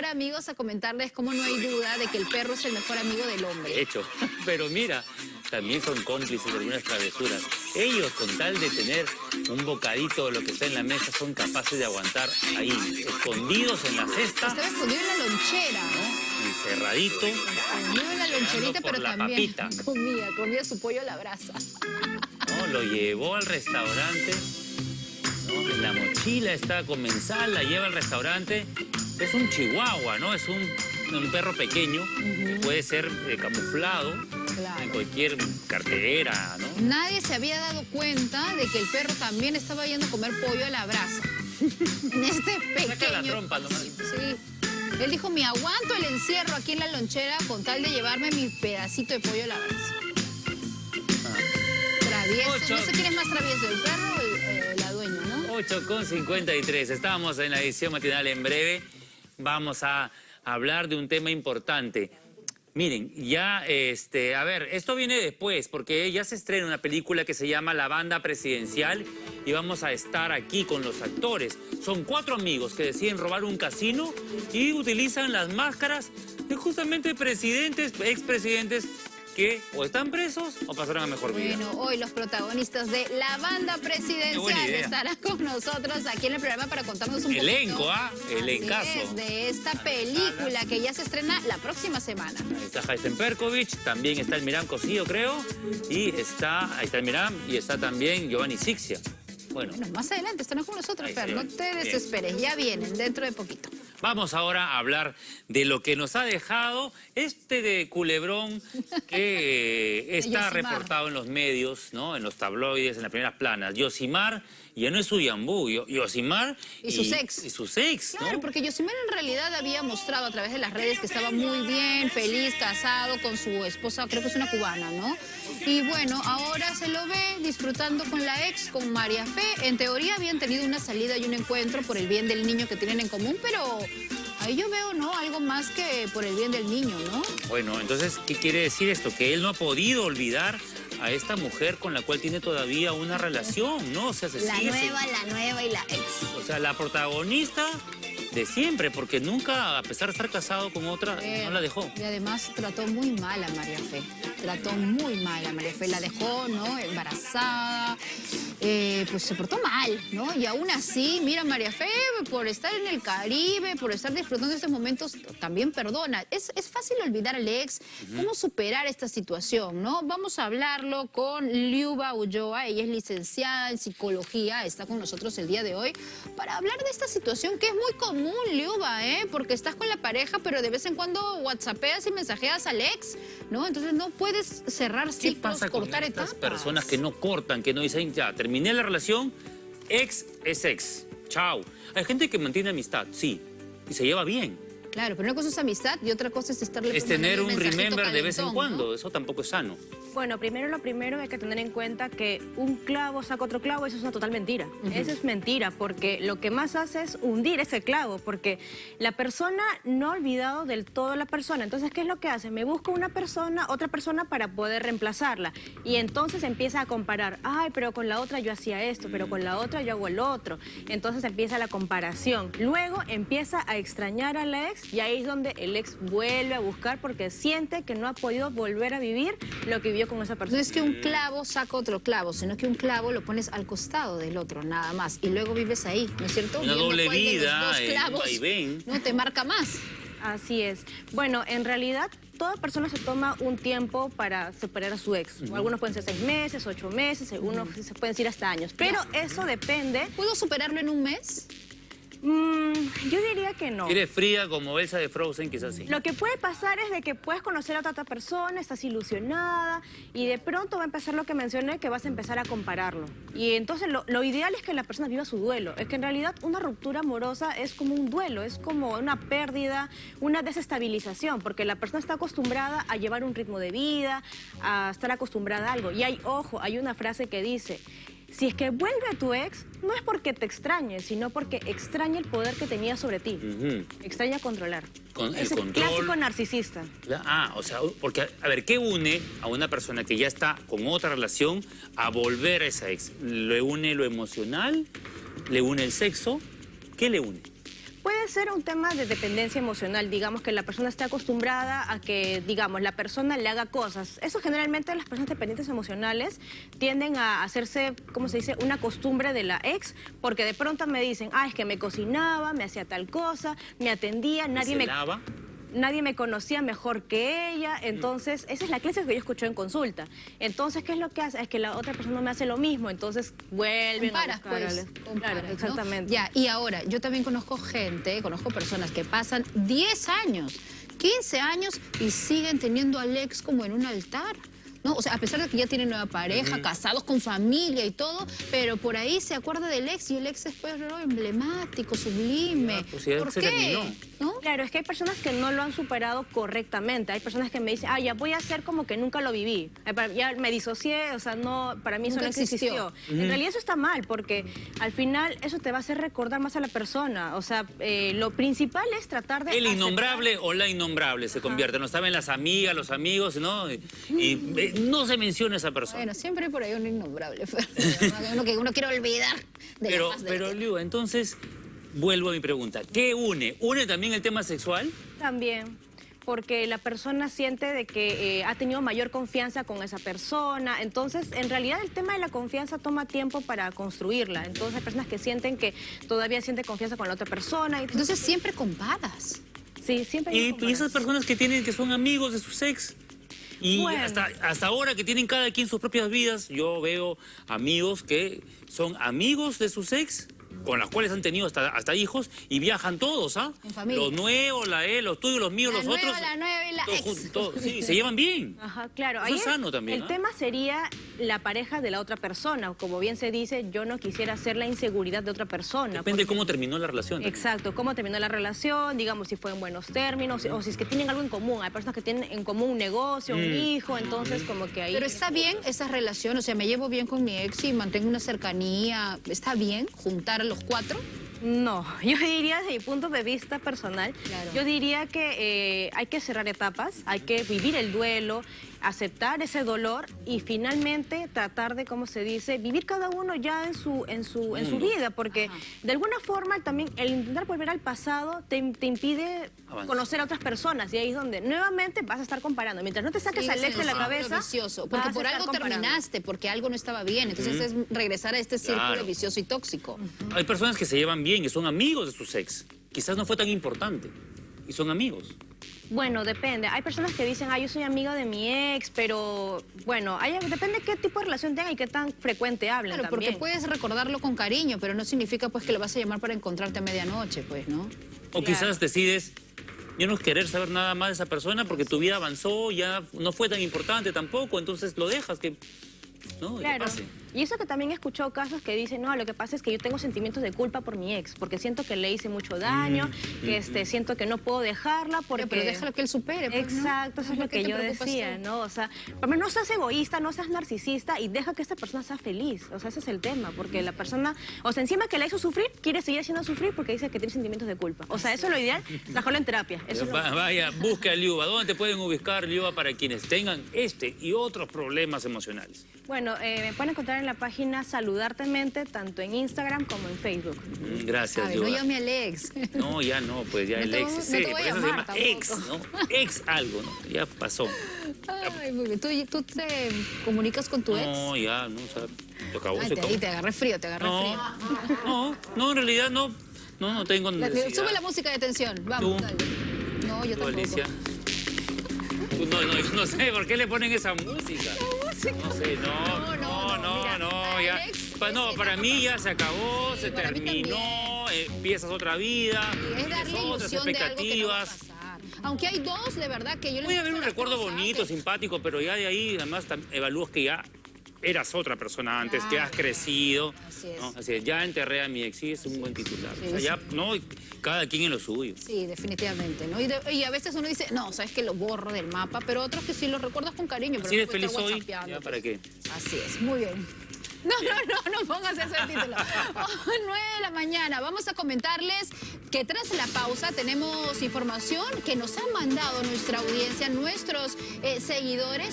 ahora, amigos, a comentarles cómo no hay duda de que el perro es el mejor amigo del hombre. De hecho, pero mira, también son cómplices de algunas travesuras. Ellos, con tal de tener un bocadito de lo que está en la mesa, son capaces de aguantar ahí, escondidos en la cesta. Estaba escondido en la lonchera. ¿no? Encerradito. Escondido en la loncherita, pero la también papita. comía, comía su pollo a la brasa. ¿no? Lo llevó al restaurante, ¿no? En la mochila está comensal, la lleva al restaurante. Es un chihuahua, ¿no? Es un, un perro pequeño que puede ser eh, camuflado Claro. en cualquier cartera, ¿no? Nadie se había dado cuenta de que el perro también estaba yendo a comer pollo a la brasa. En este pequeño... Saca la trompa nomás. Sí. Él dijo, me aguanto el encierro aquí en la lonchera con tal de llevarme mi pedacito de pollo a la brasa. Travieso. Ocho. No sé quién es más travieso, el perro o el- eh, la dueña, ¿no? 8 con 53. Estamos en la edición matinal en breve. Vamos a hablar de un tema importante. Miren, ya, este, a ver, esto viene después, porque ya se estrena una película que se llama La Banda Presidencial y vamos a estar aquí con los actores. Son cuatro amigos que deciden robar un casino y utilizan las máscaras de justamente presidentes, expresidentes que o están presos o pasaron a mejor vida. Bueno, hoy los protagonistas de la banda presidencial estarán con nosotros aquí en el programa para contarnos un Elenco, poquito. ¿ah? Elencazo. Es, de esta película que ya se estrena la próxima semana. Ahí está Jaisen Perkovic, también está el Miram Cosío, creo, y está, ahí está el Miram, y está también Giovanni Sixia. Bueno, Bueno, más adelante estarán con nosotros, Fer, no te desesperes, ya vienen dentro de poquito. Vamos ahora a hablar de lo que nos ha dejado este de culebrón que está reportado en los medios, ¿no? En los tabloides, en las primeras planas. Yosimar, ya no es Uyambú, Yo- Yosimar Y sus ex. Y sus ex, ¿no? Claro, porque Yosimar en realidad había mostrado a través de las redes que estaba muy bien, feliz, casado con su esposa, creo que es una cubana, ¿no? Y bueno, ahora se lo ve disfrutando con la ex, con María Fe. En teoría habían tenido una salida y un encuentro por el bien del niño que tienen en común, pero ahí yo veo, ¿no? Algo más que por el bien del niño, ¿no? Bueno, entonces, ¿qué quiere decir esto? Que él no ha podido olvidar a esta mujer con la cual tiene todavía una relación, ¿no? O sea, se La sigue- nueva, la nueva y la ex. O sea, la protagonista de siempre, porque nunca, a pesar de estar casado con otra, Eh, no la dejó. Y además trató muy mal a María Fe. Trató muy mal a María Fe. La dejó, ¿no? Embarazada. eh, pues se portó mal, ¿no? Y aún así, mira, María Fe, por estar en el Caribe, por estar disfrutando de estos momentos, también perdona. Es, es fácil olvidar al ex. ¿Cómo superar esta situación, no? Vamos a hablarlo con Liuba Ulloa. Ella es licenciada en psicología. Está con nosotros el día de hoy para hablar de esta situación que es muy común, Liuba, ¿eh? Porque estás con la pareja, pero de vez en cuando whatsappeas y mensajeas al ex, ¿no? Entonces no puedes cerrar ¿Qué ciclos, pasa con cortar estas etapas. personas que no cortan, que no dicen, ya, terminé la relación, ex es ex, chao? Hay gente que mantiene amistad, sí, y se lleva bien. Claro, pero una cosa es amistad y otra cosa es estarle Es tener un remember de vez en calentón, cuando, ¿no? eso tampoco es sano. Bueno, primero lo primero hay que tener en cuenta que un clavo saca otro clavo, eso es una total mentira. Eso es mentira, porque lo que más hace es hundir ese clavo, porque la persona no ha olvidado del todo la persona. Entonces, ¿qué es lo que hace? Me busca una persona, otra persona para poder reemplazarla. Y entonces empieza a comparar, ay, pero con la otra yo hacía esto, pero con la otra yo hago el otro. Entonces empieza la comparación. Luego empieza a extrañar a la ex y ahí es donde el ex vuelve a buscar porque siente que no ha podido volver a vivir lo que vivió con esa No persona. es que un clavo saca otro clavo, sino que un clavo lo pones al costado del otro, nada más. Y luego vives ahí, ¿no es cierto? Una Viendo doble vida, dos eh, clavos no te marca más. Así es. Bueno, en realidad toda persona se toma un tiempo para superar a su ex. Algunos pueden ser seis meses, ocho meses, algunos se pueden decir hasta años. Pero eso depende. ¿Puedo superarlo en un mes? Mm, yo diría que no. Eres fría como Elsa de Frozen, quizás sí. Lo que puede pasar es de que puedes conocer a otra, persona, estás ilusionada y de pronto va a empezar lo que mencioné, que vas a empezar a compararlo. Y entonces lo, lo ideal es que la persona viva su duelo. Es que en realidad una ruptura amorosa es como un duelo, es como una pérdida, una desestabilización, porque la persona está acostumbrada a llevar un ritmo de vida, a estar acostumbrada a algo. Y hay, ojo, hay una frase que dice... Si es que vuelve a tu ex, no es porque te extrañe, sino porque extraña el poder que tenía sobre ti. Extraña controlar. Con es el control. clásico narcisista. Ah, o sea, porque, a ver, ¿qué une a una persona que ya está con otra relación a volver a esa ex? ¿Le une lo emocional? ¿Le une el sexo? ¿Qué le une? Puede ser un tema de dependencia emocional, digamos que la persona esté acostumbrada a que, digamos, la persona le haga cosas. Eso generalmente las personas dependientes emocionales tienden a hacerse, ¿cómo se dice?, una costumbre de la ex, porque de pronto me dicen, ah, es que me cocinaba, me hacía tal cosa, me atendía, nadie ¿Se me... lava? Nadie me conocía mejor que ella, entonces esa es la clase que yo escuché en consulta. Entonces, ¿qué es lo que hace? Es que la otra persona me hace lo mismo, entonces vuelven Comparas, a buscar pues. al- comparas, Claro, ¿no? exactamente. Ya, y ahora, yo también conozco gente, conozco personas que pasan 10 años, 15 años y siguen teniendo al ex como en un altar. ¿No? O sea, a pesar de que ya tienen nueva pareja, casados con familia y todo, pero por ahí se acuerda del ex y el ex es pues ¿no? emblemático, sublime. Ya, pues, ¿Por qué? terminó. ¿No? Claro, es que hay personas que no lo han superado correctamente. Hay personas que me dicen, ah, ya voy a hacer como que nunca lo viví. Ya me disocié, o sea, no, para mí eso no existió. existió. En realidad eso está mal, porque al final eso te va a hacer recordar más a la persona. O sea, eh, lo principal es tratar de... El aceptar- innombrable o la innombrable se convierte. No saben las amigas, los amigos, ¿no? Y, y, eh, no se menciona esa persona. Bueno, siempre hay por ahí un innombrable, uno que uno quiere olvidar de la Pero, faz de la pero. Liu, entonces, vuelvo a mi pregunta. ¿Qué une? ¿Une también el tema sexual? También, porque la persona siente de que eh, ha tenido mayor confianza con esa persona. Entonces, en realidad el tema de la confianza toma tiempo para construirla. Entonces, hay personas que sienten que todavía sienten confianza con la otra persona. Y, Entonces siempre comparas. sí, siempre hay Y, y esas personas que tienen, que son amigos de sus ex. Y Bueno. hasta, hasta ahora que tienen cada quien sus propias vidas, yo veo amigos que son amigos de sus ex, con las cuales han tenido hasta, hasta hijos, y viajan todos, ¿ah? En familia. Los nuevos, la él, los tuyos, los míos, La los nueva, otros. la nueva y la todos ex. todos, sí, se llevan bien. Ajá, claro. Eso Ahí es sano también, El ¿ah? tema sería la pareja de la otra persona. Como bien se dice, yo no quisiera ser la inseguridad de otra persona. Depende de porque- cómo terminó la relación. también. Exacto, cómo terminó la relación, digamos si fue en buenos términos, o si es que tienen algo en común. Hay personas que tienen en común un negocio, un Mm. hijo, entonces como que ahí... Pero está bien esa relación, o sea, me llevo bien con mi ex y mantengo una cercanía. ¿Está bien juntar a los cuatro? No, yo diría desde mi punto de vista personal, Claro. yo diría que eh, hay que cerrar etapas, hay que vivir el duelo, aceptar ese dolor y finalmente tratar de, como se dice, vivir cada uno ya en su, en su, en su vida, porque de alguna forma también el intentar volver al pasado te, te impide conocer a otras personas y ahí es donde nuevamente vas a estar comparando. Mientras no te saques Sigues al ex en de la cabeza, vicioso, vas porque a por estar algo comparando. terminaste, porque algo no estaba bien. Entonces es regresar a este círculo Claro. vicioso y tóxico. Hay personas que se llevan bien, que son amigos de sus ex. Quizás no fue tan importante. Y son amigos. Bueno, depende. Hay personas que dicen, ah, yo soy amiga de mi ex, pero bueno, hay, depende qué tipo de relación tengan y qué tan frecuente hablen Claro, porque puedes recordarlo con cariño, pero no significa pues que lo vas a llamar para encontrarte a medianoche, pues, ¿no? O Claro. quizás decides ya no querer saber nada más de esa persona porque tu vida avanzó, ya no fue tan importante tampoco, entonces lo dejas que... No, que Claro. pase. Y eso que también he escuchado casos que dicen, no, lo que pasa es que yo tengo sentimientos de culpa por mi ex, porque siento que le hice mucho daño, Mm, que este, siento que no puedo dejarla porque... Pero déjalo que él supere. pues, ¿no? Exacto, eso es ¿Por lo que yo decía, tú? ¿no? O sea, por no seas egoísta, no seas narcisista y deja que esta persona sea feliz. O sea, ese es el tema, porque la persona, o sea, encima que la hizo sufrir, quiere seguir haciendo sufrir porque dice que tiene sentimientos de culpa. O sea, eso es lo ideal, trabajarlo en terapia. Eso es lo- Va- Vaya, busca a Liuba. ¿Dónde te pueden ubicar, Liuba, para quienes tengan este y otros problemas emocionales? Bueno, eh, me pueden encontrar en la página Saludartemente, tanto en Instagram como en Facebook. Mm, Gracias, ver, no llame al ex. No, ya no, pues ya No el te ex. voy- ese, no te voy a se llama tampoco. ex, ¿no? Ex algo, ¿no? Ya pasó. Ay, muy bien. ¿Tú, tú te comunicas con tu ex? No, ya, no, o sea, se acabó, Ay, se te, acabó. ahí te agarré frío, te agarré No, frío. no, no, en realidad no, no, no tengo La- sube la música de tensión, vamos, Tú. dale. No, yo tampoco. Alicia. Tú, no, no, no sé, ¿por qué le ponen esa música? No sé, no, No, no, no, no, no, mira, no, ya. Alex, Pa- no, para mí ya se acabó, se terminó, eh, empiezas otra vida, Es darle otras ilusión de algo que no va a expectativas. pasar. Aunque hay dos, de verdad, que yo les Puede haber muestro un recuerdo bonito, que- simpático, pero ya de ahí además evalúas que ya eras otra persona antes, que has crecido. Así es. ¿no? Así es, ya enterré a mi ex, sí, es un buen titular. Sí, o sea, ya, no, cada quien en lo suyo. Sí, definitivamente, ¿no? Y, de- y a veces uno dice, no, sabes que lo borro del mapa, pero otros que sí lo recuerdas con cariño, pero no puedes feliz hoy, ya para qué. Así es, muy bien. No, no, no, no pongas ese título. Oh, 9 de la mañana. Vamos a comentarles que tras la pausa tenemos información que nos han mandado nuestra audiencia, nuestros eh, seguidores.